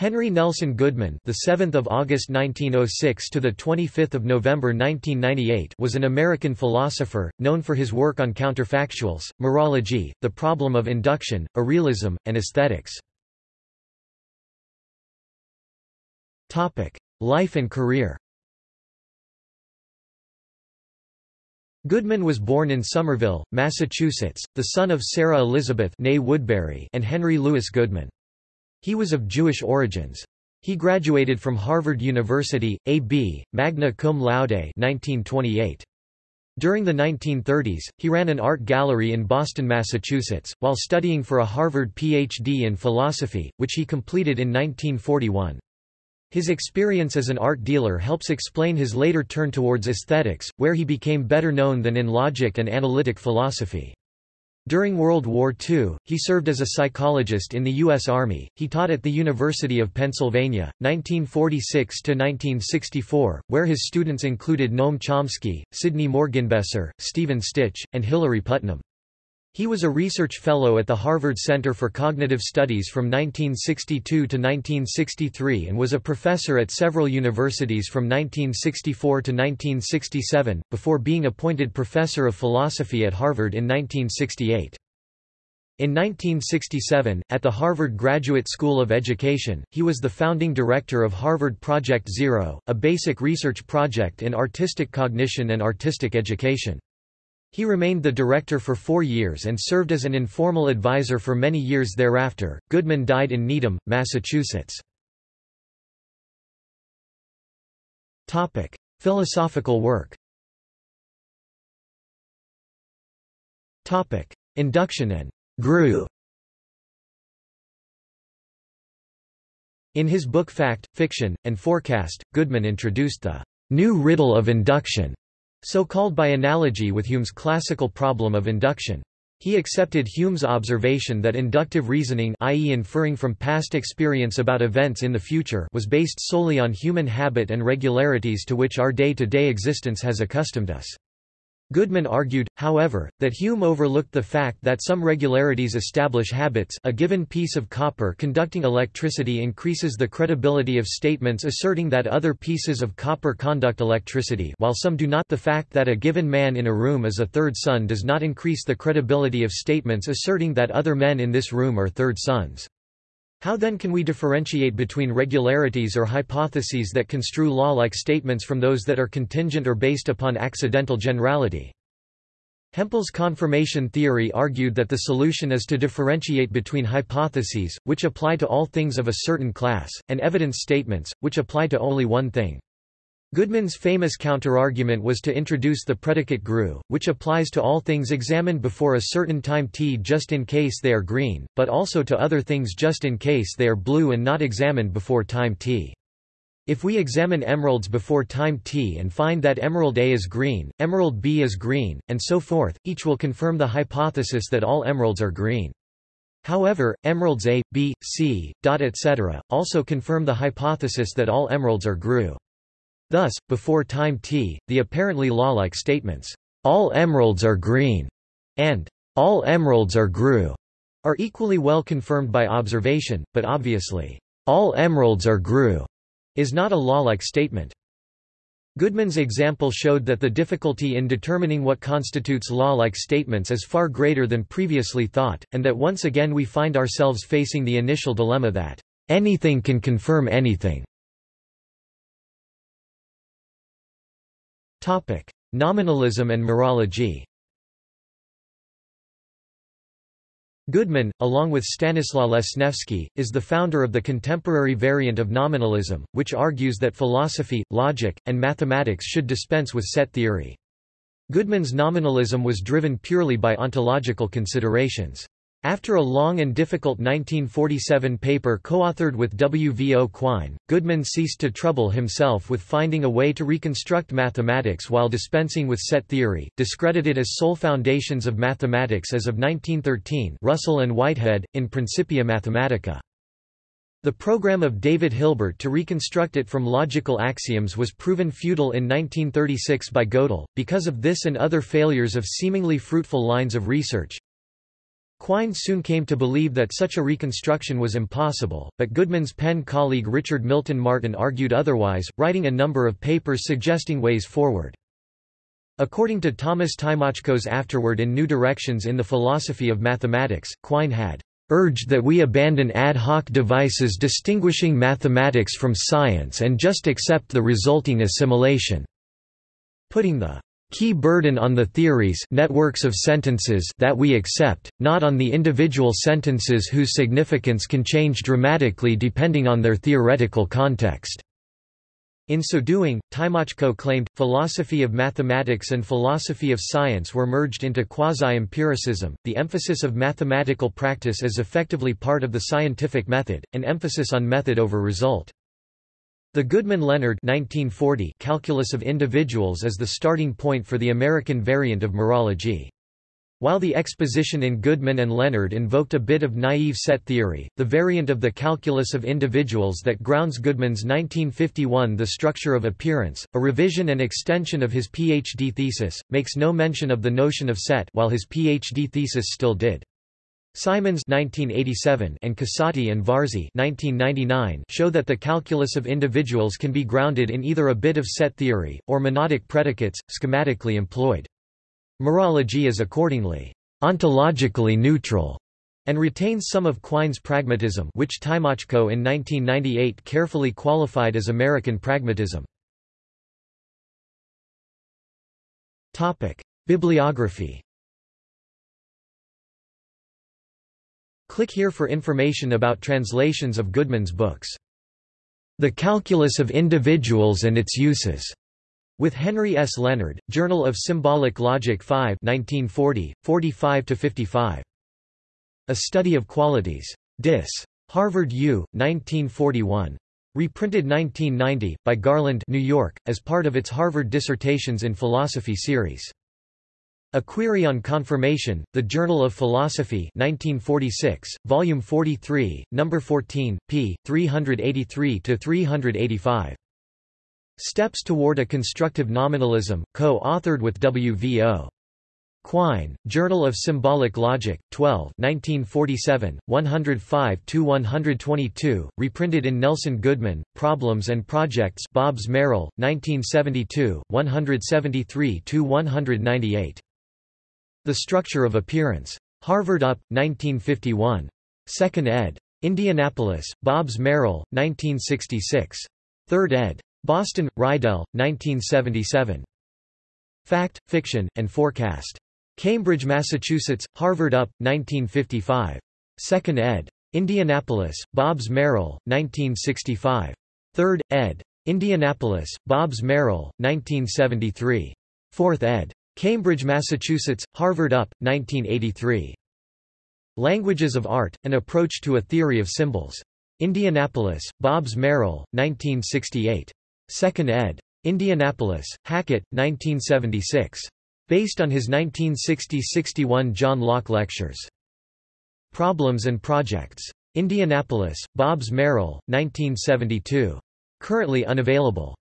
Henry Nelson Goodman, the 7th of August 1906 to the 25th of November 1998, was an American philosopher known for his work on counterfactuals, mereology, the problem of induction, irrealism, and aesthetics. Topic: Life and career. Goodman was born in Somerville, Massachusetts, the son of Sarah Elizabeth Woodbury and Henry Louis Goodman. He was of Jewish origins. He graduated from Harvard University, A.B., magna cum laude 1928. During the 1930s, he ran an art gallery in Boston, Massachusetts, while studying for a Harvard Ph.D. in philosophy, which he completed in 1941. His experience as an art dealer helps explain his later turn towards aesthetics, where he became better known than in logic and analytic philosophy. During World War II, he served as a psychologist in the U.S. Army. He taught at the University of Pennsylvania, 1946 to 1964, where his students included Noam Chomsky, Sidney Morgenbesser, Stephen Stich, and Hilary Putnam. He was a research fellow at the Harvard Center for Cognitive Studies from 1962 to 1963 and was a professor at several universities from 1964 to 1967, before being appointed professor of philosophy at Harvard in 1968. In 1967, at the Harvard Graduate School of Education, he was the founding director of Harvard Project Zero, a basic research project in artistic cognition and artistic education. He remained the director for four years and served as an informal advisor for many years thereafter. Goodman died in Needham, Massachusetts. Topic: Philosophical work. Topic: Induction and Grue. In his book Fact, Fiction, and Forecast, Goodman introduced the new riddle of induction so called by analogy with Hume's classical problem of induction. He accepted Hume's observation that inductive reasoning i.e. inferring from past experience about events in the future was based solely on human habit and regularities to which our day-to-day -day existence has accustomed us. Goodman argued, however, that Hume overlooked the fact that some regularities establish habits a given piece of copper conducting electricity increases the credibility of statements asserting that other pieces of copper conduct electricity while some do not the fact that a given man in a room is a third son does not increase the credibility of statements asserting that other men in this room are third sons. How then can we differentiate between regularities or hypotheses that construe law-like statements from those that are contingent or based upon accidental generality? Hempel's confirmation theory argued that the solution is to differentiate between hypotheses, which apply to all things of a certain class, and evidence statements, which apply to only one thing. Goodman's famous counterargument was to introduce the predicate grue, which applies to all things examined before a certain time t just in case they are green, but also to other things just in case they are blue and not examined before time t. If we examine emeralds before time t and find that emerald A is green, emerald B is green, and so forth, each will confirm the hypothesis that all emeralds are green. However, emeralds A, B, C, etc., also confirm the hypothesis that all emeralds are grue. Thus, before time t, the apparently law-like statements, "'All emeralds are green' and "'All emeralds are grue' are equally well confirmed by observation, but obviously, "'All emeralds are grue' is not a law-like statement. Goodman's example showed that the difficulty in determining what constitutes law-like statements is far greater than previously thought, and that once again we find ourselves facing the initial dilemma that, "'anything can confirm anything' Topic: Nominalism and mereology. Goodman, along with Stanislaw Lesniewski, is the founder of the contemporary variant of nominalism, which argues that philosophy, logic, and mathematics should dispense with set theory. Goodman's nominalism was driven purely by ontological considerations. After a long and difficult 1947 paper co-authored with W. V. O. Quine, Goodman ceased to trouble himself with finding a way to reconstruct mathematics while dispensing with set theory, discredited as sole foundations of mathematics as of 1913 Russell and Whitehead, in Principia Mathematica. The program of David Hilbert to reconstruct it from logical axioms was proven futile in 1936 by Gödel, because of this and other failures of seemingly fruitful lines of research. Quine soon came to believe that such a reconstruction was impossible, but Goodman's Penn colleague Richard Milton Martin argued otherwise, writing a number of papers suggesting ways forward. According to Thomas Tymoczko's afterward in New Directions in the Philosophy of Mathematics, Quine had urged that we abandon ad hoc devices distinguishing mathematics from science and just accept the resulting assimilation, putting the key burden on the theories networks of sentences that we accept, not on the individual sentences whose significance can change dramatically depending on their theoretical context. In so doing, Tymoczko claimed, philosophy of mathematics and philosophy of science were merged into quasi-empiricism, the emphasis of mathematical practice as effectively part of the scientific method, an emphasis on method over result. The Goodman-Leonard calculus of individuals is the starting point for the American variant of mereology. While the exposition in Goodman and Leonard invoked a bit of naive set theory, the variant of the calculus of individuals that grounds Goodman's 1951 The Structure of Appearance, a revision and extension of his PhD thesis, makes no mention of the notion of set while his PhD thesis still did. Simons 1987 and Casati and Varzi 1999 show that the calculus of individuals can be grounded in either a bit of set theory, or monadic predicates, schematically employed. Mereology is accordingly ontologically neutral and retains some of Quine's pragmatism which Tymoczko in 1998 carefully qualified as American pragmatism. Bibliography Click here for information about translations of Goodman's books. The Calculus of Individuals and Its Uses, with Henry S. Leonard, Journal of Symbolic Logic 5 1940, 45–55. A Study of Qualities. Dis. Harvard U, 1941. Reprinted 1990, by Garland New York, as part of its Harvard Dissertations in Philosophy series. A Query on Confirmation, The Journal of Philosophy 1946, Volume 43, No. 14, p. 383–385. Steps Toward a Constructive Nominalism, co-authored with W. V. O. Quine, Journal of Symbolic Logic, 12 1947, 105–122, reprinted in Nelson Goodman, Problems and Projects Bobbs Merrill, 1972, 173–198. The Structure of Appearance. Harvard Up, 1951. 2nd ed. Indianapolis, Bobbs Merrill, 1966. 3rd ed. Boston, Reidel, 1977. Fact, Fiction, and Forecast. Cambridge, Massachusetts, Harvard Up, 1955. 2nd ed. Indianapolis, Bobbs Merrill, 1965. 3rd, ed. Indianapolis, Bobbs Merrill, 1973. 4th ed. Cambridge, Massachusetts, Harvard Up, 1983. Languages of Art, An Approach to a Theory of Symbols. Indianapolis, Bobbs Merrill, 1968. 2nd ed. Indianapolis, Hackett, 1976. Based on his 1960–61 John Locke Lectures. Problems and Projects. Indianapolis, Bobbs Merrill, 1972. Currently unavailable.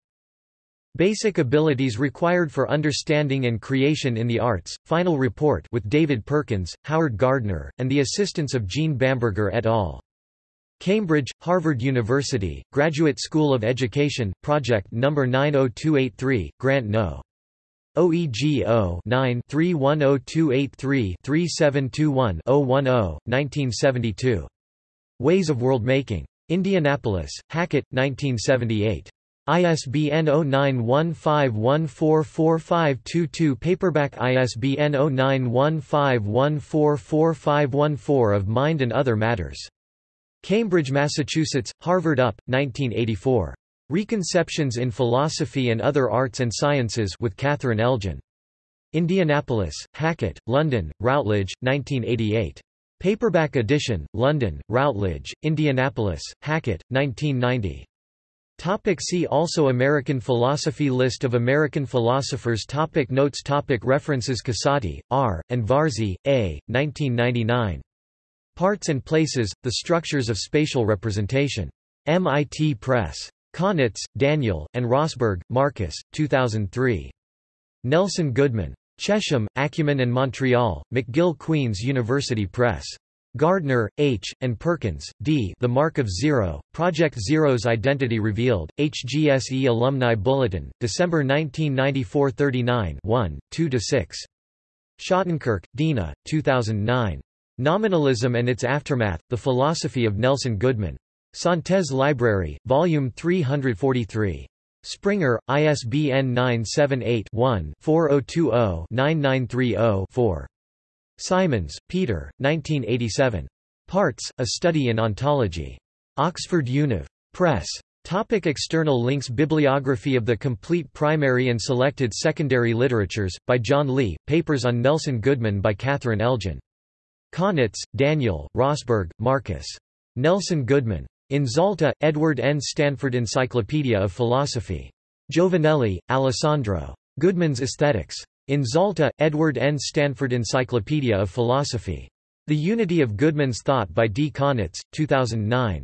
Basic abilities required for understanding and creation in the arts. Final report with David Perkins, Howard Gardner, and the assistance of Jean Bamberger et al. Cambridge, Harvard University, Graduate School of Education, Project No. 90283, Grant No. OEGO 9-310283-3721-010, 1972. Ways of World Making. Indianapolis, Hackett, 1978. ISBN 0915144522 Paperback ISBN 0915144514 of Mind and Other Matters. Cambridge, Massachusetts, Harvard Up, 1984. Reconceptions in Philosophy and Other Arts and Sciences with Catherine Elgin. Indianapolis, Hackett, London, Routledge, 1988. Paperback edition, London, Routledge, Indianapolis, Hackett, 1990. Topic see also American philosophy List of American philosophers topic Notes topic References Casati, R., and Varzi, A., 1999. Parts and Places, The Structures of Spatial Representation. MIT Press. Cohnitz, Daniel, and Rossberg, Marcus, 2003. Nelson Goodman. Chesham, Acumen and Montreal, McGill Queen's University Press. Gardner, H., and Perkins, D. The Mark of Zero, Project Zero's Identity Revealed, HGSE Alumni Bulletin, December 1994 39 1, 2–6. Shottenkirk, Dina, 2009. Nominalism and its Aftermath, The Philosophy of Nelson Goodman. Synthese Library, Volume 343. Springer, ISBN 978-1-4020-9930-4. Simons, Peter, 1987. Parts, A Study in Ontology. Oxford Univ. Press. Topic external links Bibliography of the complete primary and selected secondary literatures, by John Lee, Papers on Nelson Goodman by Catherine Elgin. Cohnitz, Daniel, Rossberg, Marcus. Nelson Goodman. In Zalta, Edward N. Stanford Encyclopedia of Philosophy. Giovanelli, Alessandro. Goodman's Aesthetics. In Zalta, Edward N. Stanford Encyclopedia of Philosophy. The Unity of Goodman's Thought by D. Cohnitz, 2009.